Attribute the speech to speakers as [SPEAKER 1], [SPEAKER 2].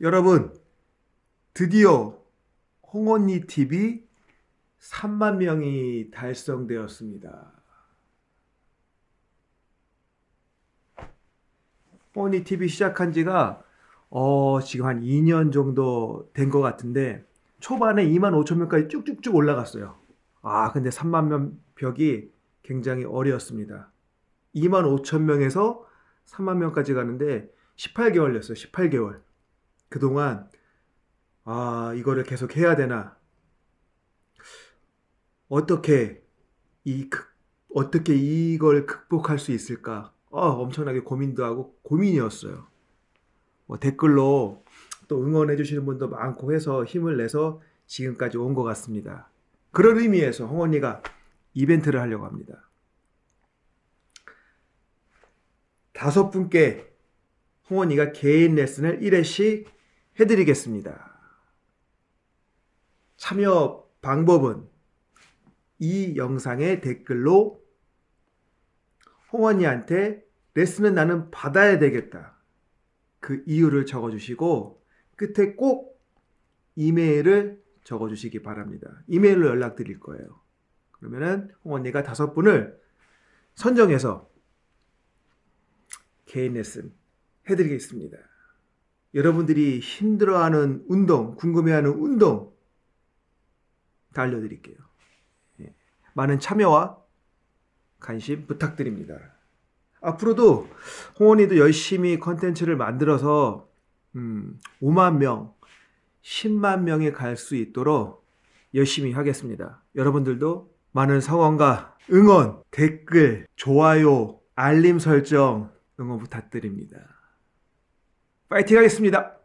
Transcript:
[SPEAKER 1] 여러분 드디어 홍언니 TV 3만 명이 달성되었습니다. 홍언니 TV 시작한 지가 어, 지금 한 2년 정도 된 것 같은데 초반에 2만 5천 명까지 쭉쭉쭉 올라갔어요. 아 근데 3만 명 벽이 굉장히 어려웠습니다. 2만 5천 명에서 3만 명까지 가는데 18개월이었어요. 18개월. 그동안 아 이거를 계속 해야 되나? 어떻게 이 극, 어떻게 이걸 극복할 수 있을까? 어, 엄청나게 고민도 하고 고민이었어요. 뭐 댓글로 또 응원해 주시는 분도 많고 해서 힘을 내서 지금까지 온 것 같습니다. 그런 의미에서 홍언니가 이벤트를 하려고 합니다. 다섯 분께 홍언니가 개인 레슨을 1회씩 해드리겠습니다. 참여 방법은 이 영상의 댓글로 홍언니한테 레슨은 나는 받아야 되겠다. 그 이유를 적어주시고 끝에 꼭 이메일을 적어주시기 바랍니다. 이메일로 연락드릴 거예요. 그러면은 홍언니가 다섯 분을 선정해서 개인 레슨 해드리겠습니다. 여러분들이 힘들어하는 운동, 궁금해하는 운동 다 알려드릴게요. 예. 많은 참여와 관심 부탁드립니다. 앞으로도 홍원이도 열심히 컨텐츠를 만들어서 음, 5만 명, 10만 명에 갈 수 있도록 열심히 하겠습니다. 여러분들도 많은 성원과 응원, 댓글, 좋아요, 알림 설정 응원 부탁드립니다. 파이팅 하겠습니다.